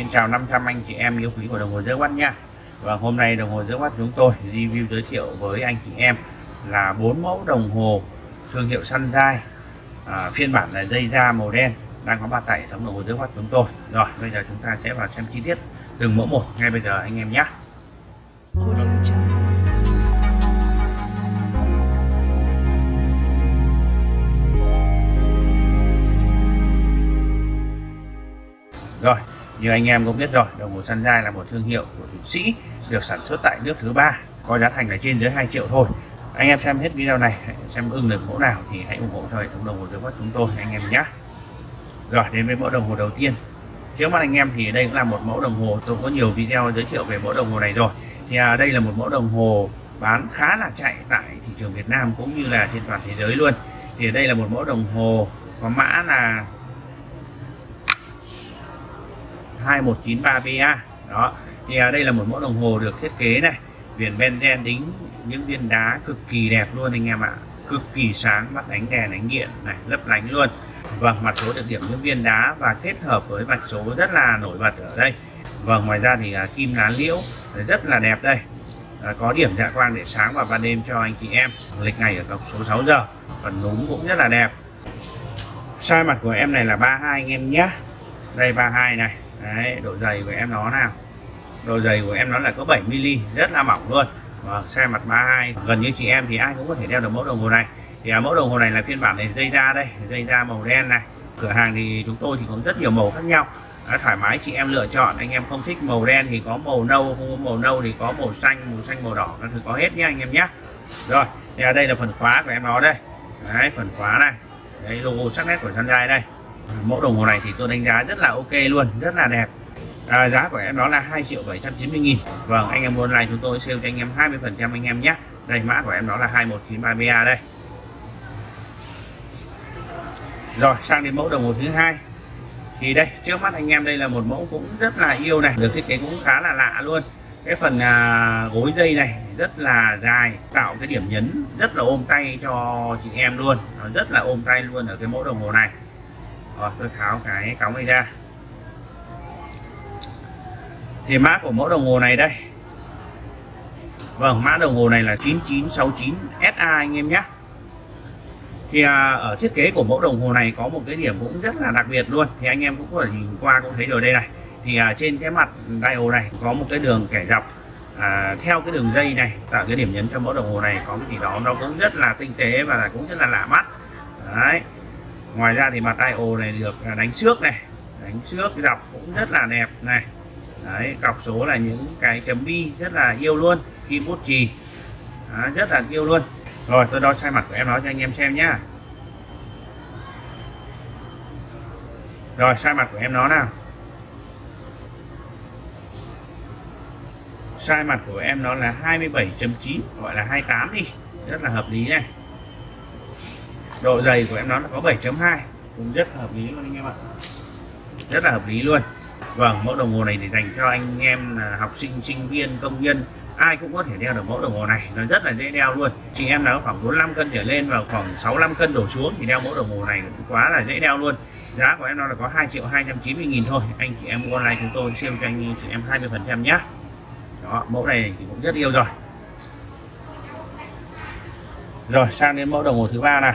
Xin chào 500 anh chị em yêu quý của đồng hồ dưới quát nha. Và hôm nay đồng hồ dưới quát chúng tôi review giới thiệu với anh chị em là bốn mẫu đồng hồ thương hiệu Sunshine à, phiên bản là dây da màu đen đang có mặt tại hệ thống đồng hồ dưới quát chúng tôi. Rồi bây giờ chúng ta sẽ vào xem chi tiết từng mẫu một ngay bây giờ anh em nhé. Rồi, như anh em cũng biết rồi, đồng hồ Sunshine là một thương hiệu của Thụy Sĩ được sản xuất tại nước thứ ba, có giá thành là trên dưới 2 triệu thôi. Anh em xem hết video này, xem ưng được mẫu nào thì hãy ủng hộ cho hệ thống đồng hồ dưới mắt chúng tôi anh em nhé. Rồi đến với mẫu đồng hồ đầu tiên. Trước mắt anh em thì đây cũng là một mẫu đồng hồ tôi có nhiều video giới thiệu về mẫu đồng hồ này rồi. Thì à, đây là một mẫu đồng hồ bán khá là chạy tại thị trường Việt Nam cũng như là trên toàn thế giới luôn. Thì đây là một mẫu đồng hồ có mã là 2193PA đó thì à, đây là một mẫu đồng hồ được thiết kế này. Viền ben đen đính những viên đá cực kỳ đẹp luôn anh em ạ. Cực kỳ sáng bắt ánh đèn ánh điện này lấp lánh luôn. Vâng mặt số được điểm những viên đá và kết hợp với vạch số rất là nổi bật ở đây. Vâng ngoài ra thì à, kim lá liễu rất là đẹp đây. À, có điểm dạ quang để sáng vào ban đêm cho anh chị em. Lịch ngày ở cọc số 6 giờ phần núm cũng rất là đẹp. Size mặt của em này là 32 anh em nhé. Đây 32 này. Đấy, độ dày của em nó nào. Độ dày của em nó là có 7 mm rất là mỏng luôn. Và xe mặt 32 gần như chị em thì ai cũng có thể đeo được mẫu đồng hồ này. Thì à, mẫu đồng hồ này là phiên bản này dây da đây dây da màu đen này. Cửa hàng thì chúng tôi thì có rất nhiều màu khác nhau. À, thoải mái chị em lựa chọn anh em không thích màu đen thì có màu nâu không có màu nâu thì có màu xanh màu xanh màu đỏ thì có hết nhé anh em nhé rồi thì à, đây là phần khóa của em nó đây. Đấy phần khóa này. Đấy logo sắc nét của Sunshine đây mẫu đồng hồ này thì tôi đánh giá rất là ok luôn rất là đẹp. À, giá của em đó là 2 triệu 790 nghìn. Vâng anh em online này chúng tôi sale cho anh em 20 phần trăm anh em nhé. Đây mã của em đó là 2193A đây. Rồi sang đến mẫu đồng hồ thứ hai. Thì đây trước mắt anh em đây là một mẫu cũng rất là yêu này được thiết kế cũng khá là lạ luôn. Cái phần à, gối dây này rất là dài tạo cái điểm nhấn rất là ôm tay cho chị em luôn. Nó rất là ôm tay luôn ở cái mẫu đồng hồ này rồi tôi tháo cái cống này ra. Thì mã của mẫu đồng hồ này đây. Vâng mã đồng hồ này là 9969 SA anh em nhé. Thì à, ở thiết kế của mẫu đồng hồ này có một cái điểm cũng rất là đặc biệt luôn. Thì anh em cũng có thể nhìn qua cũng thấy rồi đây này. Thì à, trên cái mặt dial này có một cái đường kẻ dọc à, theo cái đường dây này tạo cái điểm nhấn cho mẫu đồng hồ này. Có cái gì đó nó cũng rất là tinh tế và cũng rất là lạ mắt. Đấy ngoài ra thì mặt IO này được à, đánh trước này. Đánh trước dọc cũng rất là đẹp này. Đấy, cọc số là những cái chấm bi rất là yêu luôn kim bút chì. Rất là yêu luôn. Rồi, tôi đo sai mặt của em nói cho anh em xem nhá. Rồi sai mặt của em nó nào. Sai mặt của em nó là 27.9 gọi là 28 đi. Rất là hợp lý này độ dày của em nó là có 7.2 cũng rất hợp lý luôn anh em ạ. Rất là hợp lý luôn. Vâng mẫu đồng hồ này để dành cho anh em là học sinh sinh viên, công nhân. Ai cũng có thể đeo được mẫu đồng hồ này. Nó rất là dễ đeo luôn. Chị em nào khoảng 45 cân trở lên và khoảng 65 cân đổ xuống thì đeo mẫu đồng hồ này cũng quá là dễ đeo luôn. Giá của em nó là có 2 triệu 290 nghìn thôi. Anh chị em mua online chúng tôi siêu cho anh chị em 20 phần trăm nhé đó, mẫu này thì cũng rất yêu rồi. Rồi, sang đến mẫu đồng hồ thứ ba này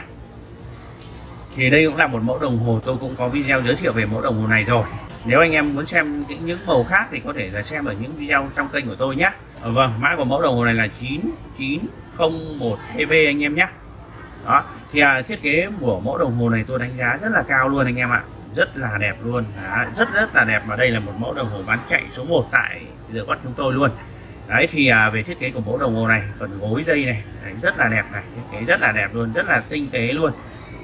thì đây cũng là một mẫu đồng hồ tôi cũng có video giới thiệu về mẫu đồng hồ này rồi. Nếu anh em muốn xem những màu khác thì có thể là xem ở những video trong kênh của tôi nhé. Ờ, vâng mã của mẫu đồng hồ này là 9901 EV anh em nhé. Đó thì à, thiết kế của mẫu đồng hồ này tôi đánh giá rất là cao luôn anh em ạ. Rất là đẹp luôn. Đó, rất rất là đẹp. Và đây là một mẫu đồng hồ bán chạy số 1 tại giờ bắt chúng tôi luôn. Đấy thì à, về thiết kế của mẫu đồng hồ này phần gối dây này đấy, rất là đẹp này thiết kế rất là đẹp luôn rất là tinh tế luôn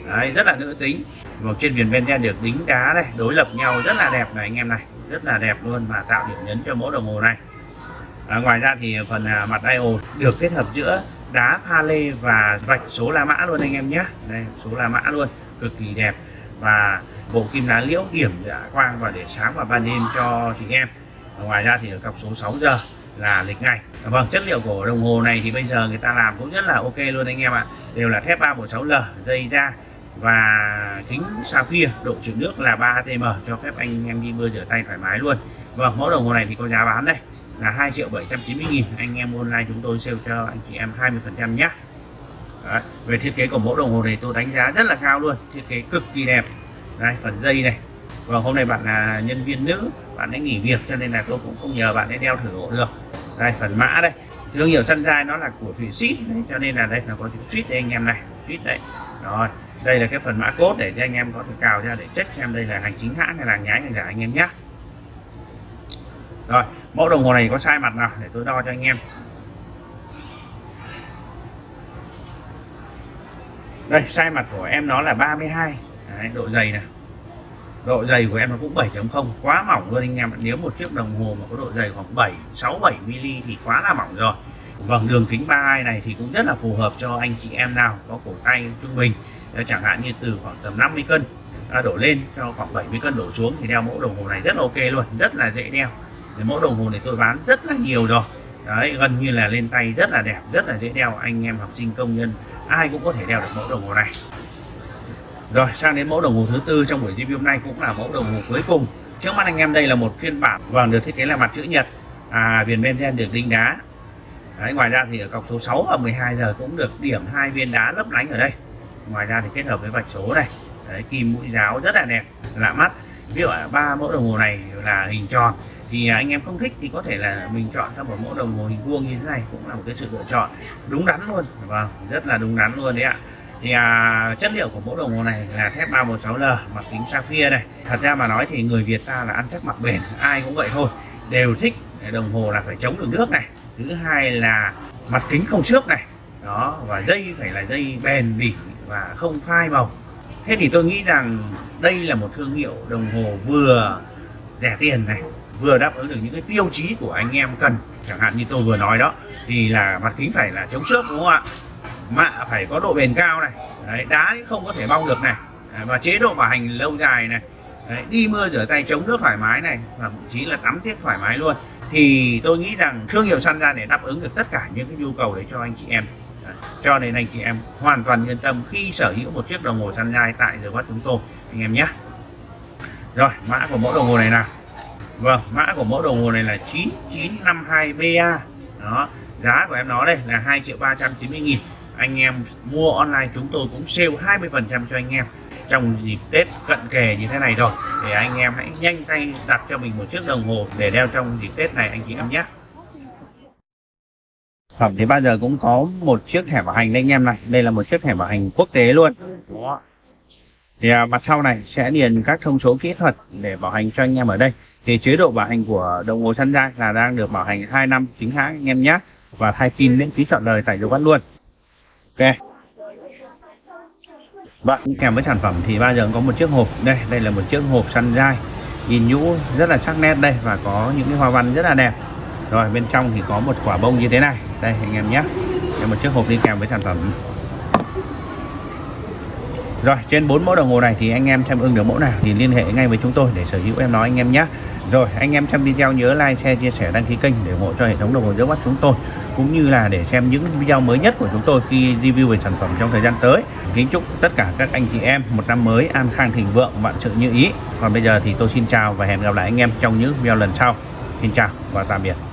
đấy, rất là nữ tính. Một trên viền ben được đính đá này đối lập nhau rất là đẹp này anh em này. Rất là đẹp luôn và tạo điểm nhấn cho mẫu đồng hồ này. À, ngoài ra thì phần à, mặt dial được kết hợp giữa đá pha lê và vạch số la mã luôn anh em nhé. Đây số la mã luôn cực kỳ đẹp. Và bộ kim lá liễu điểm dạ quang và để sáng vào ban đêm cho chị em. Ngoài ra thì ở cọc số 6 giờ là lịch ngày à, vâng chất liệu của đồng hồ này thì bây giờ người ta làm cũng rất là ok luôn anh em ạ. Đều là thép 316L dây da và kính sapphire độ chịu nước là 3 atm cho phép anh em đi mưa rửa tay thoải mái luôn. Vâng mẫu đồng hồ này thì có giá bán đây, là 2 triệu 790 nghìn. Anh em online chúng tôi sale cho anh chị em 20 phần trăm nhé. Đấy. về thiết kế của mẫu đồng hồ này tôi đánh giá rất là cao luôn, thiết kế cực kỳ đẹp. Đây phần dây này. Và hôm nay bạn là nhân viên nữ, bạn ấy nghỉ việc cho nên là tôi cũng không nhờ bạn ấy đeo thử hộ được. Đây, phần mã đây. Thương hiệu sunshine nó là của thụy sĩ cho nên là đây là có chữ suýt đây anh em này suýt đấy rồi đây là cái phần mã cốt để cho anh em có thể cào ra để check xem đây là hành chính hãng hay là nhái hay giả anh em nhé. Rồi mẫu đồng hồ này có sai mặt nào để tôi đo cho anh em? Đây sai mặt của em nó là 32 Đấy, độ dày này. Độ dày của em nó cũng 7.0 quá mỏng luôn anh em nếu một chiếc đồng hồ mà có độ dày khoảng 7 6 7 mm thì quá là mỏng rồi vâng đường kính 32 này thì cũng rất là phù hợp cho anh chị em nào có cổ tay trung bình. Chẳng hạn như từ khoảng tầm 50 cân đổ lên cho khoảng 70 cân đổ xuống thì đeo mẫu đồng hồ này rất là ok luôn rất là dễ đeo. Thì mẫu đồng hồ này tôi bán rất là nhiều rồi. Đấy gần như là lên tay rất là đẹp rất là dễ đeo. Anh em học sinh công nhân ai cũng có thể đeo được mẫu đồng hồ này. Rồi sang đến mẫu đồng hồ thứ tư trong buổi review hôm nay cũng là mẫu đồng hồ cuối cùng. Trước mắt anh em đây là một phiên bản. Vàng được thiết kế là mặt chữ nhật. À, viền bên đen được đinh đá. Đấy, ngoài ra thì ở cọc số 6 và 12 giờ cũng được điểm hai viên đá lấp lánh ở đây. Ngoài ra thì kết hợp với vạch số này. Đấy, kim mũi giáo rất là đẹp lạ mắt. Ví dụ ba mẫu đồng hồ này là hình tròn. Thì à, anh em không thích thì có thể là mình chọn theo một mẫu đồng hồ hình vuông như thế này cũng là một cái sự lựa chọn đúng đắn luôn. Vâng rất là đúng đắn luôn đấy ạ. Thì à, chất liệu của mẫu đồng hồ này là thép 316L mặt kính sapphire này. Thật ra mà nói thì người Việt ta là ăn chắc mặc bền ai cũng vậy thôi. Đều thích đồng hồ là phải chống được nước này thứ hai là mặt kính không xước này. Đó và dây phải là dây bền bỉ và không phai màu. Thế thì tôi nghĩ rằng đây là một thương hiệu đồng hồ vừa rẻ tiền này vừa đáp ứng được những cái tiêu chí của anh em cần. Chẳng hạn như tôi vừa nói đó thì là mặt kính phải là chống xước đúng không ạ? Mạ phải có độ bền cao này. Đấy, đá không có thể bong được này. À, và chế độ bảo hành lâu dài này. Đấy, đi mưa rửa tay chống nước thoải mái này và thậm chí là tắm tiết thoải mái luôn thì tôi nghĩ rằng thương hiệu săn ra để đáp ứng được tất cả những cái nhu cầu đấy cho anh chị em. Cho nên anh chị em hoàn toàn yên tâm khi sở hữu một chiếc đồng hồ săn gai tại giờ bắt chúng tôi, anh em nhé. Rồi, mã của mẫu đồng hồ này nào? Vâng mã của mẫu đồng hồ này là 9952BA đó, giá của em nó đây là 2 triệu 390 nghìn. Anh em mua online chúng tôi cũng sale 20 phần trăm cho anh em trong dịp Tết cận kề như thế này rồi để anh em hãy nhanh tay đặt cho mình một chiếc đồng hồ để đeo trong dịp Tết này anh chị em nhé. Phẩm thì bao giờ cũng có một chiếc thẻ bảo hành đây anh em này. Đây là một chiếc thẻ bảo hành quốc tế luôn. Thì à, mặt sau này sẽ điền các thông số kỹ thuật để bảo hành cho anh em ở đây. Thì chế độ bảo hành của đồng hồ săn dai là đang được bảo hành 2 năm chính hãng anh em nhé. Và thay pin miễn phí chọn đời tại dấu bắt luôn. Ok Vâng, bạn kèm với sản phẩm thì bao giờ có một chiếc hộp. Đây đây là một chiếc hộp săn dai. Nhìn nhũ, rất là sắc nét đây và có những cái hoa văn rất là đẹp. Rồi, bên trong thì có một quả bông như thế này. Đây, anh em nhé. Đây, một chiếc hộp đi kèm với sản phẩm. Rồi, trên bốn mẫu đồng hồ này thì anh em xem ưng được mẫu nào thì liên hệ ngay với chúng tôi để sở hữu em nói anh em nhé rồi, anh em xem video nhớ like, share, chia sẻ, đăng ký kênh để ủng hộ cho hệ thống đồng hồ trước mắt chúng tôi, cũng như là để xem những video mới nhất của chúng tôi khi review về sản phẩm trong thời gian tới. Kính chúc tất cả các anh chị em một năm mới an khang thịnh vượng, vạn sự như ý. Còn bây giờ thì tôi xin chào và hẹn gặp lại anh em trong những video lần sau. Xin chào và tạm biệt.